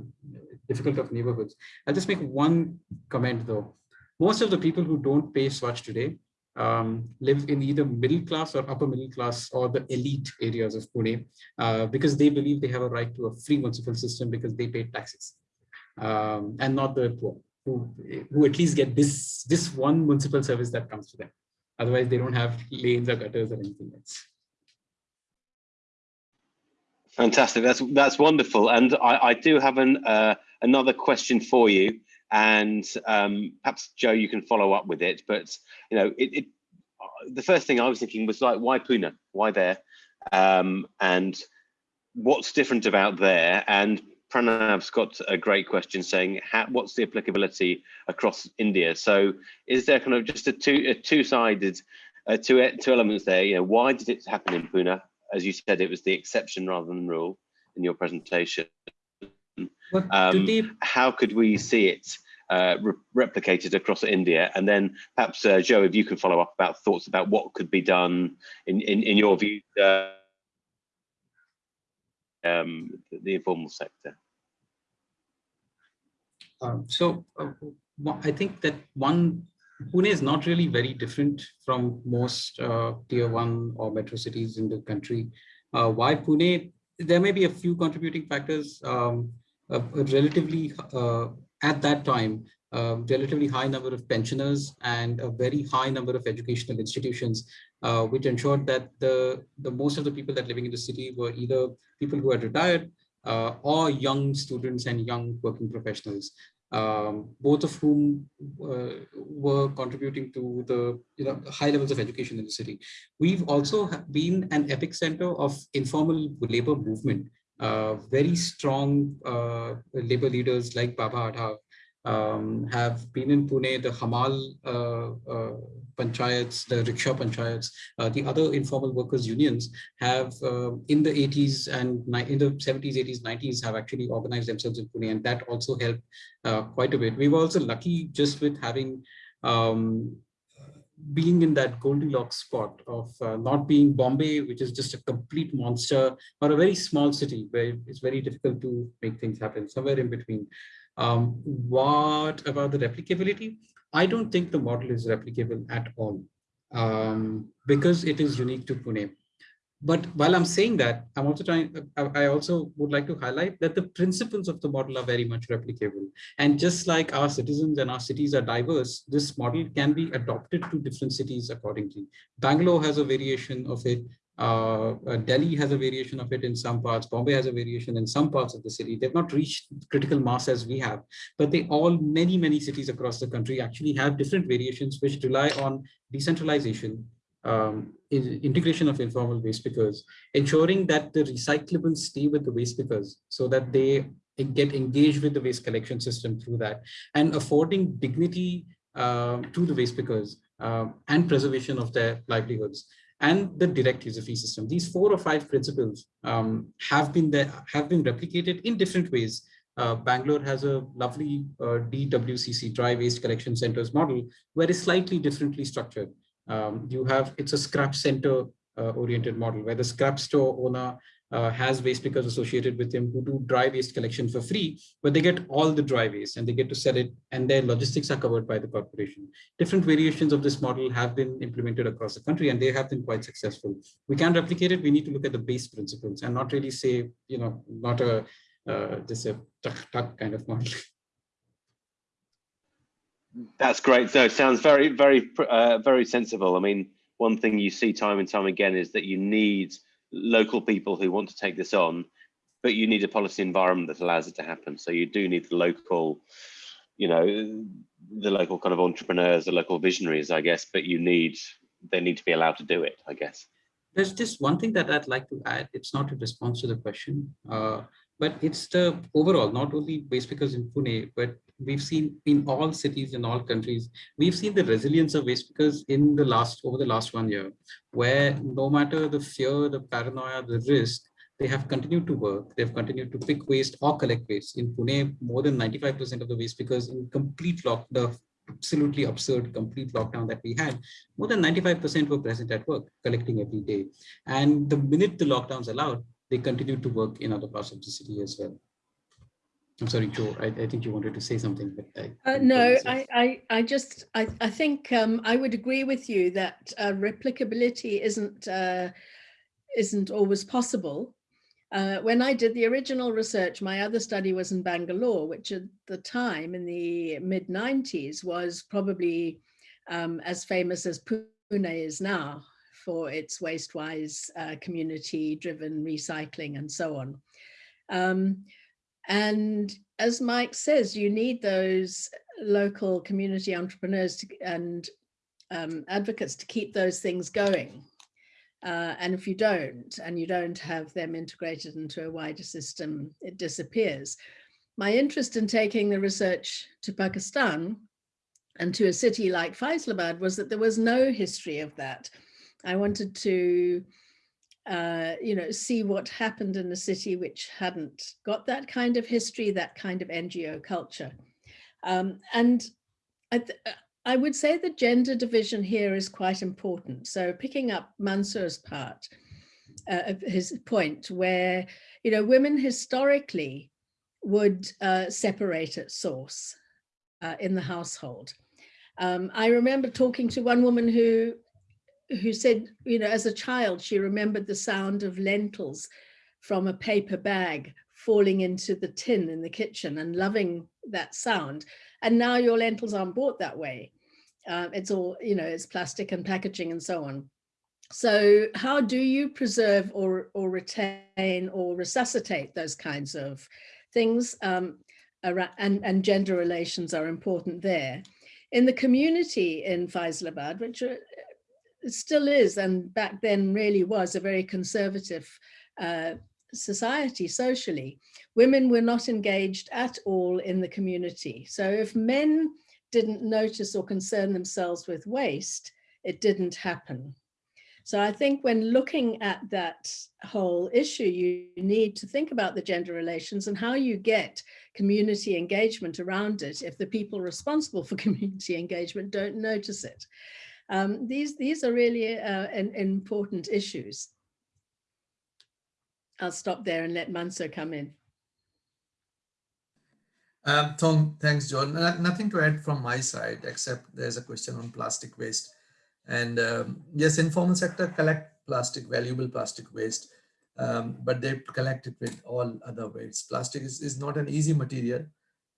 difficult of neighborhoods. I'll just make one comment though. Most of the people who don't pay SWaCH today um, live in either middle class or upper middle class or the elite areas of Pune uh, because they believe they have a right to a free municipal system because they pay taxes um, and not the poor who, who at least get this, this one municipal service that comes to them. Otherwise, they don't have lanes or gutters or anything else. Fantastic. That's that's wonderful. And I, I do have an uh, another question for you, and um, perhaps Jo, you can follow up with it. But you know, it, it the first thing I was thinking was like, why Pune? Why there? Um, and what's different about there? And Pranav's got a great question saying, how, what's the applicability across India? So is there kind of just a two a two sided uh, two two elements there? You know, why did it happen in Pune? As you said, it was the exception rather than rule in your presentation. Um, they... How could we see it uh, re replicated across India? And then perhaps, uh, Jo, if you can follow up about thoughts about what could be done in, in, in your view, uh, um, the informal sector. Um, so uh, I think that one Pune is not really very different from most uh, tier one or metro cities in the country. Uh, why Pune? There may be a few contributing factors. Um, a, a relatively, uh, at that time, relatively high number of pensioners and a very high number of educational institutions, uh, which ensured that the, the most of the people that living in the city were either people who had retired uh, or young students and young working professionals um, both of whom uh, were contributing to the you know high levels of education in the city. We've also been an epicenter of informal labor movement. Uh, very strong uh, labor leaders like Baba Adhav um, have been in Pune, the Hamal uh, uh, panchayats, the rickshaw panchayats, uh, the other informal workers unions have uh, in the 80s and in the 70s, 80s, 90s have actually organized themselves in Pune and that also helped uh, quite a bit. We were also lucky just with having um, being in that Goldilocks spot of uh, not being Bombay, which is just a complete monster, or a very small city where it's very difficult to make things happen, somewhere in between. Um, what about the replicability? I don't think the model is replicable at all um, because it is unique to Pune. But while I'm saying that, I'm also trying, I also would like to highlight that the principles of the model are very much replicable. And just like our citizens and our cities are diverse, this model can be adopted to different cities accordingly. Bangalore has a variation of it. Uh, uh, Delhi has a variation of it in some parts. Bombay has a variation in some parts of the city. They've not reached critical mass as we have, but they all, many, many cities across the country actually have different variations which rely on decentralization, um, integration of informal waste pickers, ensuring that the recyclables stay with the waste pickers so that they get engaged with the waste collection system through that and affording dignity uh, to the waste pickers uh, and preservation of their livelihoods and the direct user fee system. These four or five principles um, have been there, have been replicated in different ways. Uh, Bangalore has a lovely uh, DWCC dry waste collection centers model where it's slightly differently structured. Um, you have, it's a scrap center uh, oriented model where the scrap store owner uh, has waste pickers associated with him who do dry waste collection for free, but they get all the dry waste and they get to sell it and their logistics are covered by the corporation. Different variations of this model have been implemented across the country and they have been quite successful. We can replicate it. We need to look at the base principles and not really say, you know, not a uh, just a tuck, tuck kind of model. That's great. So it sounds very, very, uh, very sensible. I mean, one thing you see time and time again is that you need local people who want to take this on, but you need a policy environment that allows it to happen. So you do need the local, you know, the local kind of entrepreneurs, the local visionaries, I guess, but you need, they need to be allowed to do it, I guess. There's just one thing that I'd like to add. It's not a response to the question. Uh, but it's the overall, not only waste pickers in Pune, but we've seen in all cities in all countries, we've seen the resilience of waste pickers in the last, over the last one year, where no matter the fear, the paranoia, the risk, they have continued to work. They've continued to pick waste or collect waste. In Pune, more than 95% of the waste pickers in complete lock, the absolutely absurd complete lockdown that we had, more than 95% were present at work, collecting every day. And the minute the lockdowns allowed, they continued to work in other parts of the city as well. I'm sorry, Jo, I, I think you wanted to say something, but I, uh, no, I, I, I just, I, I think um, I would agree with you that uh, replicability isn't, uh, isn't always possible. Uh, when I did the original research, my other study was in Bangalore, which at the time in the mid 90s was probably um, as famous as Pune is now for its waste-wise uh, community-driven recycling and so on. Um, and as Mike says, you need those local community entrepreneurs to, and um, advocates to keep those things going. Uh, and if you don't, and you don't have them integrated into a wider system, it disappears. My interest in taking the research to Pakistan and to a city like Faisalabad was that there was no history of that. I wanted to, uh, you know, see what happened in a city which hadn't got that kind of history, that kind of NGO culture. Um, and I, I would say the gender division here is quite important. So picking up Mansoor's part uh, his point where, you know, women historically would uh, separate at source uh, in the household. Um, I remember talking to one woman who who said, you know, as a child, she remembered the sound of lentils from a paper bag falling into the tin in the kitchen and loving that sound. And now your lentils aren't bought that way. Uh, it's all, you know, it's plastic and packaging and so on. So how do you preserve or, or retain or resuscitate those kinds of things? Um, and, and gender relations are important there. In the community in Faisalabad, which are, still is, and back then really was a very conservative uh, society socially, women were not engaged at all in the community. So if men didn't notice or concern themselves with waste, it didn't happen. So I think when looking at that whole issue, you need to think about the gender relations and how you get community engagement around it if the people responsible for community engagement don't notice it. Um, these, these are really uh, an, important issues. I'll stop there and let Mansoor come in. Um, Tom, thanks, John. nothing to add from my side, except there's a question on plastic waste. And um, yes, informal sector collect plastic, valuable plastic waste, um, but they collect it with all other waste. Plastic is, is not an easy material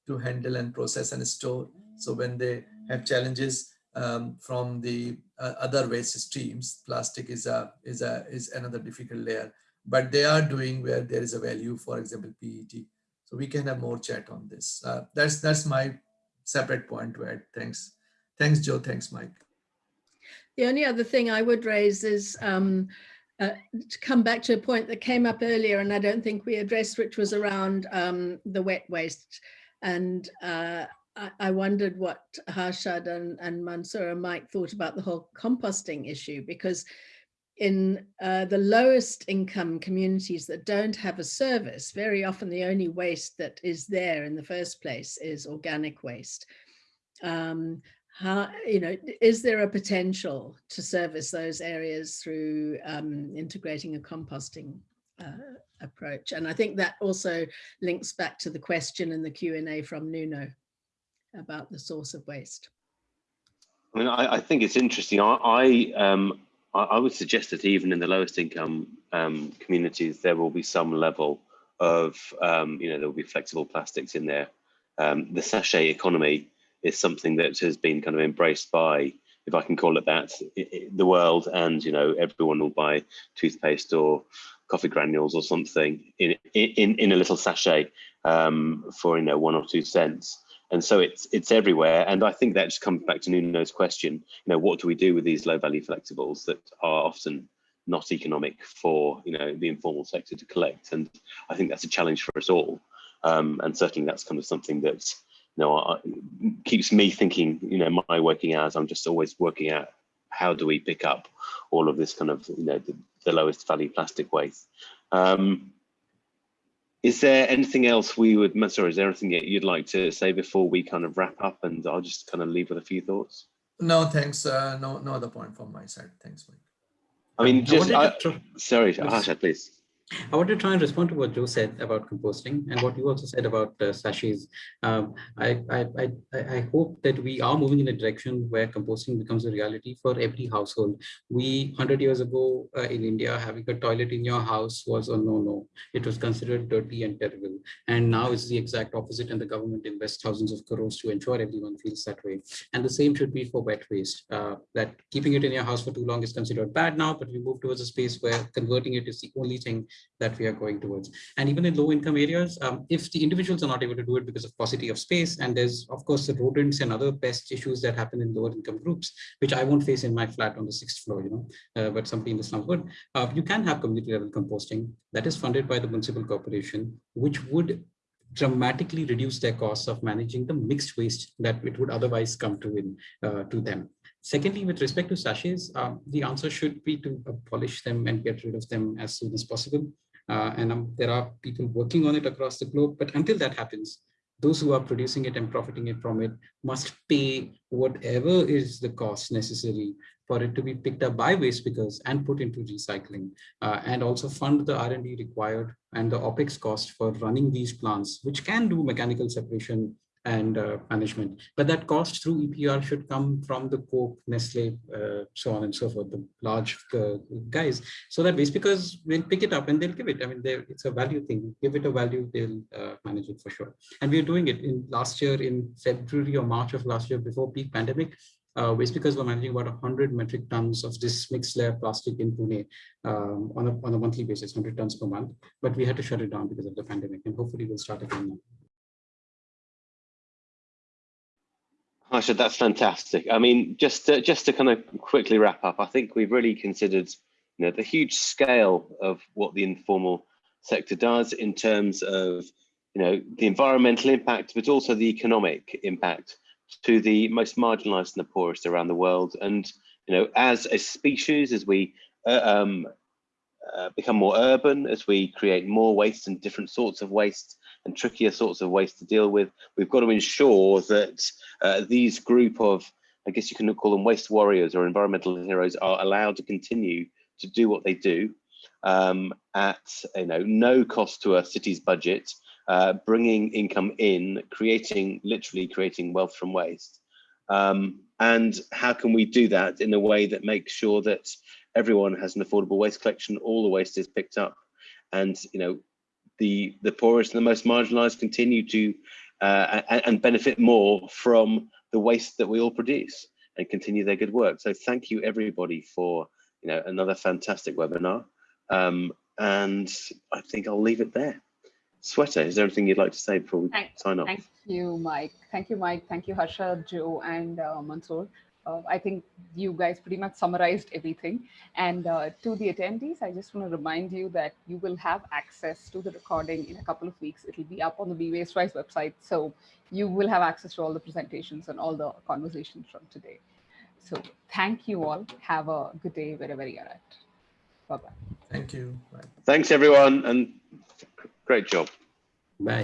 to handle and process and store. So when they have challenges um, from the uh, other waste streams, plastic is a is a is another difficult layer. But they are doing where there is a value, for example, PET so we can have more chat on this. Uh, that's that's my separate point to add. Thanks. Thanks, Jo. Thanks, Mike. The only other thing I would raise is um, uh, to come back to a point that came up earlier and I don't think we addressed, which was around um, the wet waste. And uh, I, wondered what Harshad and, and Mansoor and Mike thought about the whole composting issue, because in uh, the lowest income communities that don't have a service, very often the only waste that is there in the first place is organic waste. Um, how, you know, is there a potential to service those areas through um, integrating a composting uh, approach? And I think that also links back to the question in the Q&A from Nuno about the source of waste. I mean, I, I think it's interesting. I, I um, I, would suggest that even in the lowest income um, communities, there will be some level of, um, you know, there will be flexible plastics in there. Um, the sachet economy is something that has been kind of embraced by, if I can call it that, the world, and you know, everyone will buy toothpaste or coffee granules or something in in in a little sachet um, for you know one or two cents and so it's it's everywhere and i think that just comes back to nuno's question you know what do we do with these low value flexibles that are often not economic for you know the informal sector to collect. And I think that's a challenge for us all. Um, and certainly that's kind of something that you know I, keeps me thinking. You know, my working hours. I'm just always working out how do we pick up all of this kind of you know the, the lowest value plastic waste. Um, is there anything else we would, sorry, is there anything that you'd like to say before we kind of wrap up and I'll just kind of leave with a few thoughts? No, thanks. Uh, no, no other point from my side. Thanks, Mike. I mean, just, I, to, sorry, Harsha, please. I want to try and respond to what Jo said about composting and what you also said about uh. Um, I, I, I, I, hope that we are moving in a direction where composting becomes a reality for every household. We, 100 years ago uh, in India, having a toilet in your house was a no-no. It was considered dirty and terrible. And now it's the exact opposite and the government invests thousands of crores to ensure everyone feels that way. And the same should be for wet waste, uh, that keeping it in your house for too long is considered bad now, but we move towards a space where converting it is the only thing that we are going towards. And even in low income areas, um, if the individuals are not able to do it because of paucity of space, and there's of course the rodents and other pest issues that happen in lower income groups, which I won't face in my flat on the sixth floor, you know, uh, but something in the slums would, uh, you can have community level composting that is funded by the municipal corporation, which would dramatically reduce their costs of managing the mixed waste that it would otherwise come to in uh, to them. Secondly, with respect to sachets, um, the answer should be to abolish them and get rid of them as soon as possible. Uh, and um, there are people working on it across the globe. But until that happens, those who are producing it and profiting it from it must pay whatever is the cost necessary for it to be picked up by waste pickers and put into recycling uh, and also fund the R&D required and the OPEX cost for running these plants, which can do mechanical separation and uh, management. But that cost through EPR should come from the Coke, Nestle, uh, so on and so forth, the large uh, guys, so that waste pickers will pick it up and they'll give it. I mean, it's a value thing. Give it a value, they'll uh, manage it for sure. And we're doing it in last year in February or March of last year before peak pandemic. Uh, waste pickers were managing about 100 metric tons of this mixed layer plastic in Pune um, on, a, on a monthly basis, 100 tons per month. But we had to shut it down because of the pandemic, and hopefully we'll start again now. Harsha, that's fantastic. I mean, just to, just to kind of quickly wrap up, I think we've really considered, you know, the huge scale of what the informal sector does in terms of, you know, the environmental impact, but also the economic impact to the most marginalized and the poorest around the world. And, you know, as a species, as we uh, um, uh, become more urban, as we create more waste and different sorts of waste, and trickier sorts of waste to deal with. We've got to ensure that uh, these group of, I guess you can call them waste warriors or environmental heroes are allowed to continue to do what they do um, at you know no cost to a city's budget, uh, bringing income in, creating literally creating wealth from waste. Um, and how can we do that in a way that makes sure that everyone has an affordable waste collection, all the waste is picked up, and you know the the poorest and the most marginalized continue to uh, and, and, benefit more from the waste that we all produce and continue their good work. So thank you everybody for you know another fantastic webinar. Um, and I think I'll leave it there. Sweater, is there anything you'd like to say before we thank, sign off? Thank you, Mike. Thank you, Mike. Thank you, Harsha, Jo, and uh, Mansoor uh, I think you guys pretty much summarized everything. And uh, to the attendees, I just want to remind you that you will have access to the recording in a couple of weeks. It'll be up on the Be Waste Wise website. So you will have access to all the presentations and all the conversations from today. So thank you all. Have a good day wherever you're at. Bye-bye. Thank you. Bye. Thanks, everyone. And great job.